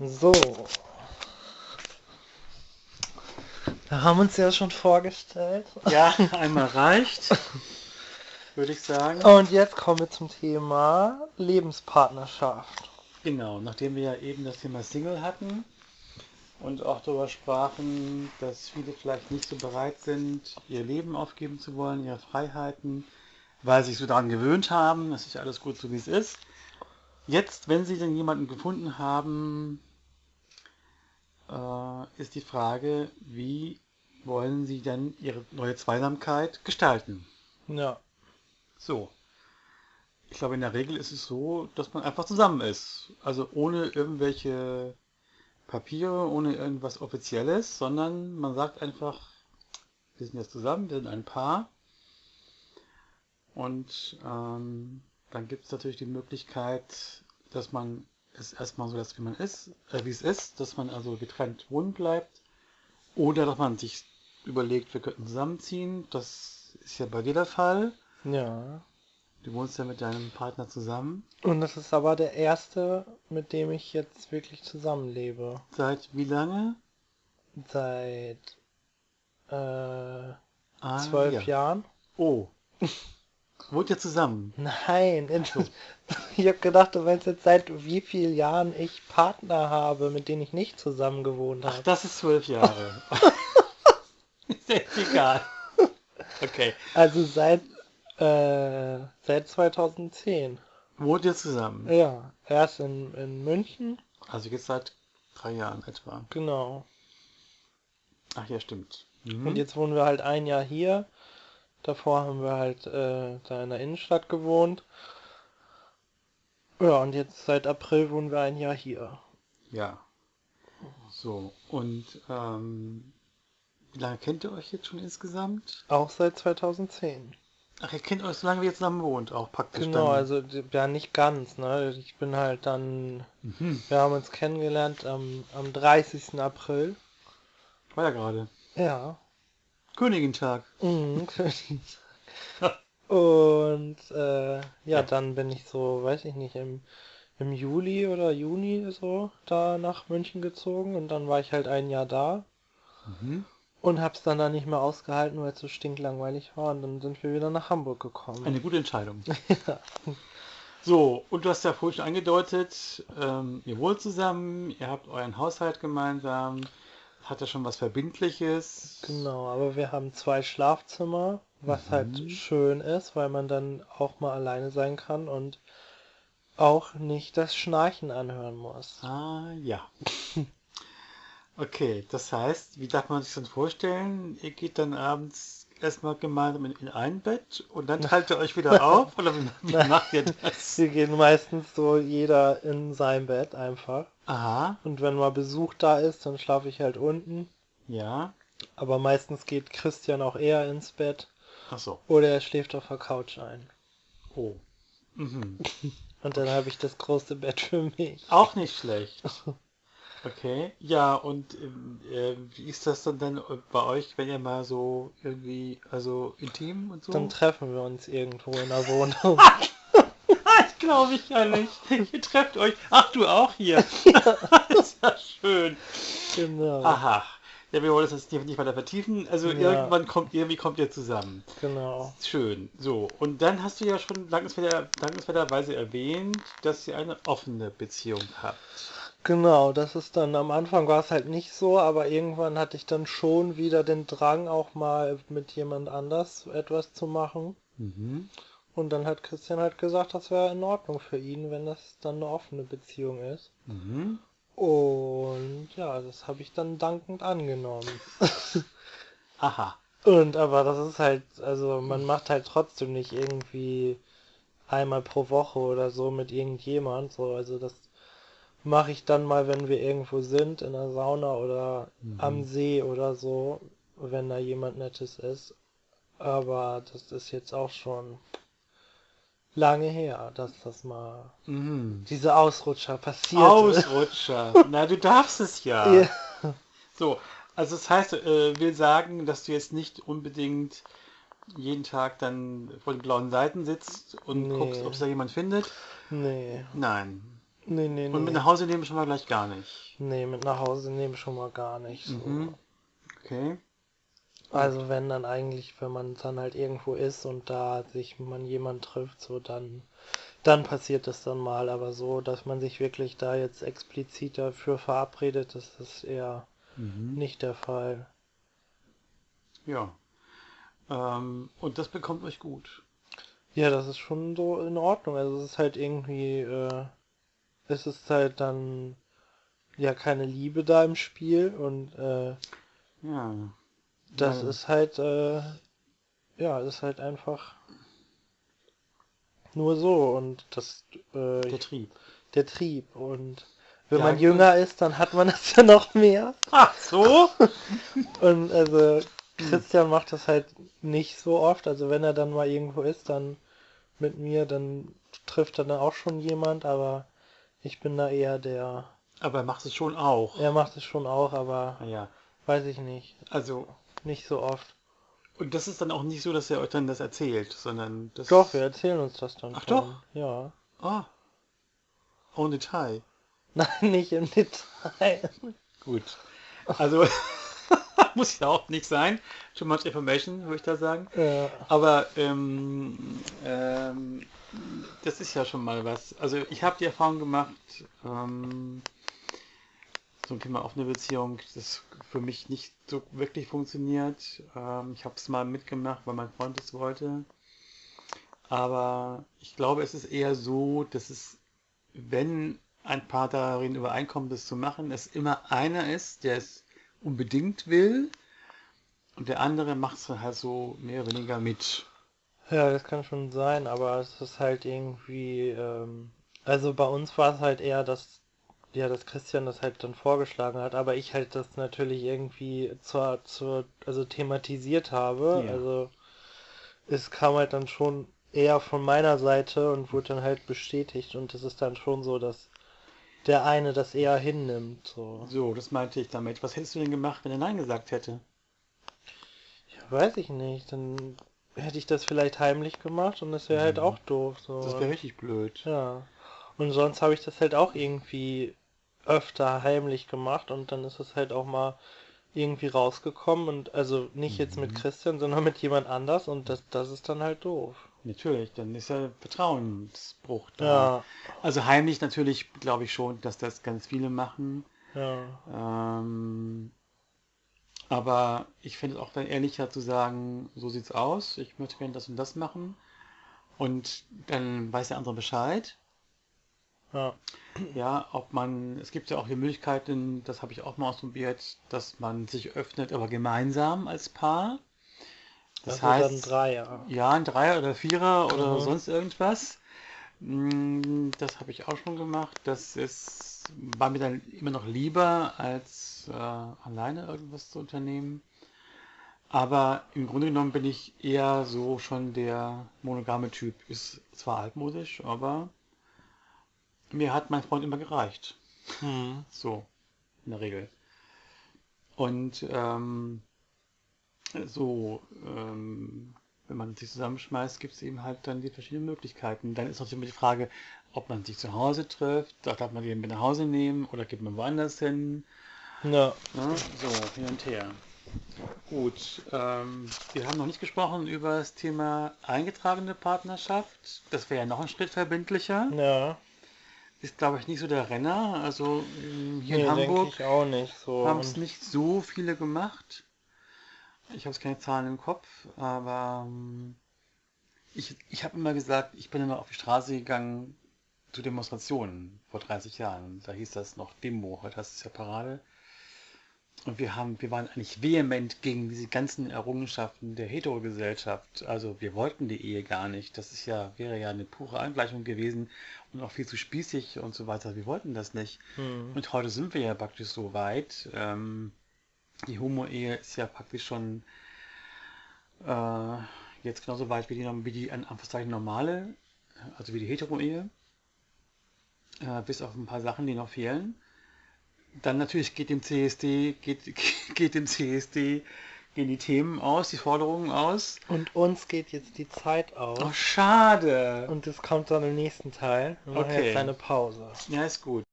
So. Wir haben uns ja schon vorgestellt. Ja, einmal reicht, würde ich sagen. Und jetzt kommen wir zum Thema Lebenspartnerschaft. Genau, nachdem wir ja eben das Thema Single hatten und auch darüber sprachen, dass viele vielleicht nicht so bereit sind, ihr Leben aufgeben zu wollen, ihre Freiheiten, weil sie sich so daran gewöhnt haben, es ist ja alles gut so wie es ist. Jetzt, wenn sie denn jemanden gefunden haben, äh, ist die Frage, wie wollen sie denn ihre neue Zweisamkeit gestalten? Ja. So. Ich glaube, in der Regel ist es so, dass man einfach zusammen ist. Also ohne irgendwelche Papiere, ohne irgendwas Offizielles, sondern man sagt einfach, wir sind jetzt zusammen, wir sind ein Paar. Und ähm, dann gibt es natürlich die Möglichkeit, dass man es erstmal so lässt, wie man ist, äh, wie es ist, dass man also getrennt wohnen bleibt. Oder dass man sich überlegt, wir könnten zusammenziehen. Das ist ja bei dir der Fall. Ja. Du wohnst ja mit deinem Partner zusammen. Und das ist aber der erste, mit dem ich jetzt wirklich zusammenlebe. Seit wie lange? Seit äh, Ah, zwölf ja. Jahren. Oh. Wohnt ihr zusammen? Nein, ich habe gedacht, du meinst jetzt seit wie vielen Jahren ich Partner habe, mit denen ich nicht zusammen gewohnt Ach, habe. das ist zwölf Jahre. ist jetzt egal. Okay. Also seit äh, seit 2010. Wohnt ihr zusammen? Ja, erst in, in München, Also jetzt seit drei Jahren etwa. genau. Ach ja, stimmt. Mhm. Und jetzt wohnen wir halt ein Jahr hier. Davor haben wir halt äh, da in der Innenstadt gewohnt. Ja, und jetzt seit April wohnen wir ein Jahr hier. Ja. So, und ähm, wie lange kennt ihr euch jetzt schon insgesamt? Auch seit 2010. Ach, ihr kennt euch so lange, wie ihr zusammen wohnt, auch praktisch Genau, dann. also ja nicht ganz, ne? Ich bin halt dann, Mhm. wir haben uns kennengelernt am, am 30. April. War ja gerade. Ja. Königintag. Mhm. Und äh, ja, dann bin ich so, weiß ich nicht, im, im Juli oder Juni so da nach München gezogen und dann war ich halt ein Jahr da Mhm. und hab's dann da nicht mehr ausgehalten, weil es so stinklangweilig war und dann sind wir wieder nach Hamburg gekommen. Eine gute Entscheidung. So, und du hast ja vorhin schon angedeutet, ähm, ihr wohnt zusammen, ihr habt euren Haushalt gemeinsam, hat ja schon was Verbindliches. Genau, aber wir haben zwei Schlafzimmer, was halt Mhm. schön ist, weil man dann auch mal alleine sein kann und auch nicht das Schnarchen anhören muss. Ah, ja. Okay, das heißt, wie darf man sich das vorstellen? Ihr geht dann abends erstmal gemeinsam in, in ein Bett und dann teilt ihr euch wieder auf? Oder wie, wie macht ihr das? Wir gehen meistens so jeder in sein Bett einfach. Aha, Und wenn mal Besuch da ist, dann schlafe ich halt unten. ja. Aber meistens geht Christian auch eher ins Bett Ach so. oder er schläft auf der Couch ein. Oh. Mhm. Und dann habe ich das große Bett für mich. Auch nicht schlecht. Okay, ja, und ähm, äh, wie ist das dann, dann bei euch, wenn ihr mal so irgendwie, also intim und so? Dann treffen wir uns irgendwo in der Wohnung. Glaube ich ja nicht. Ihr trefft euch. Ach, du auch hier. das ist ja schön. Genau. Aha. Ja, wir wollen das jetzt nicht nicht weiter vertiefen. Also Ja. irgendwann kommt irgendwie kommt ihr zusammen. Genau. Schön. So, und dann hast du ja schon dankenswerter, dankenswerterweise erwähnt, dass ihr eine offene Beziehung habt. Genau, das ist dann, am Anfang war es halt nicht so, aber irgendwann hatte ich dann schon wieder den Drang, auch mal mit jemand anders etwas zu machen. Mhm. Und dann hat Christian halt gesagt, das wäre in Ordnung für ihn, wenn das dann eine offene Beziehung ist. Mhm. Und ja, das habe ich dann dankend angenommen. Aha. Und aber das ist halt, also man macht halt trotzdem nicht irgendwie einmal pro Woche oder so mit irgendjemand. So, also das mache ich dann mal, wenn wir irgendwo sind, in der Sauna oder Mhm. am See oder so, wenn da jemand Nettes ist. Aber das ist jetzt auch schon lange her, dass das mal Mhm. diese Ausrutscher passiert. Ausrutscher. Na, du darfst es ja. Ja. So, also das heißt, äh, will sagen, dass du jetzt nicht unbedingt jeden Tag dann vor den blauen Seiten sitzt und Nee. guckst, ob es da jemand findet. Nee. Nein. Nee, nee, Und mit nach Hause nehmen schon mal gleich gar nicht. Nee, mit nach Hause nehmen schon mal gar nicht. So. Mhm. Okay. Also wenn dann eigentlich, wenn man dann halt irgendwo ist und da sich man jemand trifft, so dann, dann passiert das dann mal. Aber so, dass man sich wirklich da jetzt explizit dafür verabredet, das ist eher Mhm. nicht der Fall. Ja. Ähm, und das bekommt euch gut. Ja, das ist schon so in Ordnung. Also es ist halt irgendwie, äh, es ist halt dann ja keine Liebe da im Spiel und äh, Ja. Das Ja. ist halt, äh, ja, ist halt einfach nur so und das, äh, Der Trieb. der Trieb und wenn Ja, man jünger ist, dann hat man das ja noch mehr Ach so? und also Christian macht das halt nicht so oft, also wenn er dann mal irgendwo ist, dann mit mir, dann trifft er dann auch schon jemand, aber ich bin da eher der, Aber er macht es schon auch. er macht es schon auch, aber Ja. weiß ich nicht, Also, nicht so oft. und das ist dann auch nicht so, dass er euch dann das erzählt, sondern das. Doch, wir erzählen uns das dann Ach schon. doch? Ja. Ah. En Detail. Nein, nicht im Detail. Gut. Also, muss ja auch nicht sein. Too much information, würde ich da sagen. Ja. Aber ähm, ähm, das ist ja schon mal was. Also ich habe die Erfahrung gemacht, ähm, ein Thema offene Beziehung, das für mich nicht so wirklich funktioniert. Ähm, ich habe es mal mitgemacht, weil mein Freund es wollte. Aber ich glaube, es ist eher so, dass es, wenn ein Paar darin übereinkommt, das zu machen, es immer einer ist, der es unbedingt will und der andere macht es halt so mehr oder weniger mit. ja, das kann schon sein, aber es ist halt irgendwie, ähm, also bei uns war es halt eher, dass, ja, dass Christian das halt dann vorgeschlagen hat, aber ich halt das natürlich irgendwie zur, zur, also thematisiert habe, Ja. also es kam halt dann schon eher von meiner Seite und wurde dann halt bestätigt und es ist dann schon so, dass der eine das eher hinnimmt, so. So, das meinte ich damit. Was hättest du denn gemacht, wenn er Nein gesagt hätte? Ja, weiß ich nicht. Dann hätte ich das vielleicht heimlich gemacht und das wäre halt Mhm. auch doof. So. Das wäre richtig blöd. ja. Und sonst habe ich das halt auch irgendwie öfter heimlich gemacht und dann ist es halt auch mal irgendwie rausgekommen und also nicht jetzt mit Mhm. Christian, sondern mit jemand anders und das, das ist dann halt doof. Natürlich, dann ist ja Vertrauensbruch da. Ja, Also heimlich natürlich glaube ich schon, dass das ganz viele machen. ja. Ähm, aber ich finde es auch dann ehrlicher zu sagen, so sieht's aus, ich möchte gerne das und das machen. Und dann weiß der andere Bescheid. Ja, Ja, ob man, es gibt ja auch die Möglichkeiten, das habe ich auch mal ausprobiert, dass man sich öffnet, aber gemeinsam als Paar. Das dann heißt, Dreier. ja, ein Dreier oder Vierer oder Mhm. sonst irgendwas. Mm, Das habe ich auch schon gemacht. Das ist, war mir dann immer noch lieber, als äh, alleine irgendwas zu unternehmen. Aber im Grunde genommen bin ich eher so schon der monogame Typ. Ist zwar altmodisch, aber mir hat mein Freund immer gereicht. Hm. So, in der Regel. Und ähm, so, ähm, wenn man sich zusammenschmeißt, gibt es eben halt dann die verschiedenen Möglichkeiten. Dann ist natürlich immer die Frage, ob man sich zu Hause trifft, darf man den mit nach Hause nehmen oder geht man woanders hin. Ja, Ne? So, hin und her. Gut, ähm, wir haben noch nicht gesprochen über das Thema eingetragene Partnerschaft. Das wäre ja noch ein Schritt verbindlicher. ja. Ist, glaube ich, nicht so der Renner. Also ähm, hier Nee, in Hamburg so. haben es nicht so viele gemacht. Ich habe jetzt keine Zahlen im Kopf, aber ähm, ich, ich habe immer gesagt, ich bin immer auf die Straße gegangen zu Demonstrationen vor 30 Jahren. Da hieß das noch Demo, heute heißt es ja Parade. Und wir haben, wir waren eigentlich vehement gegen diese ganzen Errungenschaften der Heterogesellschaft. Also wir wollten die Ehe gar nicht. Das ist ja, wäre ja eine pure Angleichung gewesen und auch viel zu spießig und so weiter. Wir wollten das nicht. Hm. Und heute sind wir ja praktisch so weit. Ähm, die Homo-Ehe ist ja praktisch schon äh, jetzt genauso weit wie die, wie die an Anführungszeichen normale, also wie die Hetero-Ehe. Äh, bis auf ein paar Sachen, die noch fehlen. Dann natürlich geht dem CSD, geht, geht dem CSD gehen die Themen aus, die Forderungen aus. Und uns geht jetzt die Zeit aus. Oh, schade. Und es kommt dann im nächsten Teil. Wir machen Okay. jetzt eine Pause. Ja, ist gut.